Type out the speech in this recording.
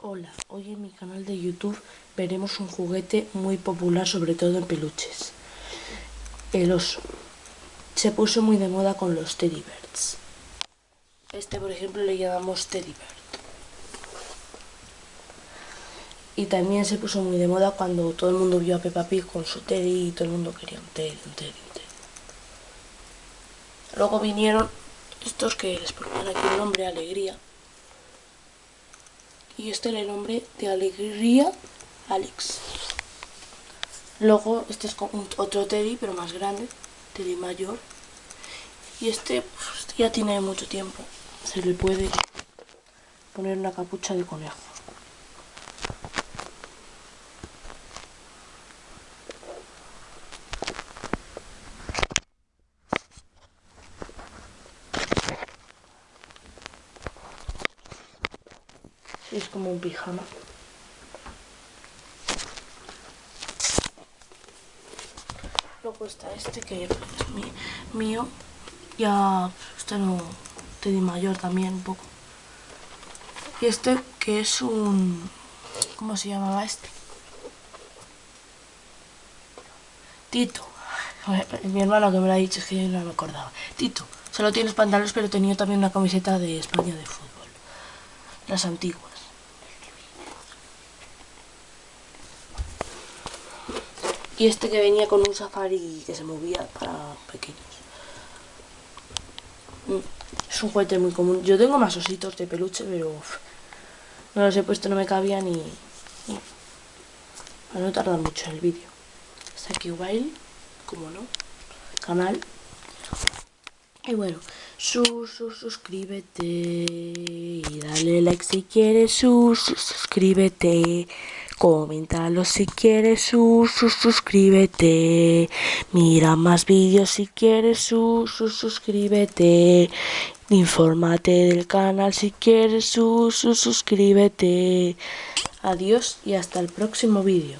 Hola, hoy en mi canal de YouTube veremos un juguete muy popular, sobre todo en peluches. El oso. Se puso muy de moda con los Teddy Bears. Este, por ejemplo, le llamamos Teddy Bear. Y también se puso muy de moda cuando todo el mundo vio a Peppa Pig con su Teddy y todo el mundo quería un Teddy, un Teddy, un Teddy. Luego vinieron estos que les ponían aquí el nombre Alegría y este le nombre de Alegría Alex. Luego este es otro Teddy, pero más grande, Teddy mayor. Y este pues, ya tiene mucho tiempo. Se le puede poner una capucha de conejo. Es como un pijama. Luego está este que es mío. Ya, este no, te di mayor también un poco. Y este que es un... ¿Cómo se llamaba este? Tito. Mi hermano que me lo ha dicho, es que no me acordaba. Tito. Solo tienes pantalones, pero tenía también una camiseta de España de fútbol. Las antiguas. Y este que venía con un safari que se movía para pequeños. Mm, es un juguete muy común. Yo tengo más ositos de peluche, pero no los he puesto, no me cabían y... Para no tardar mucho en el vídeo. Está aquí Wild, como no, canal. Y bueno, suscríbete y dale like si quieres, suscríbete. Coméntalo si quieres, suscríbete. Mira más vídeos si quieres, suscríbete. Infórmate del canal si quieres, suscríbete. Adiós y hasta el próximo vídeo.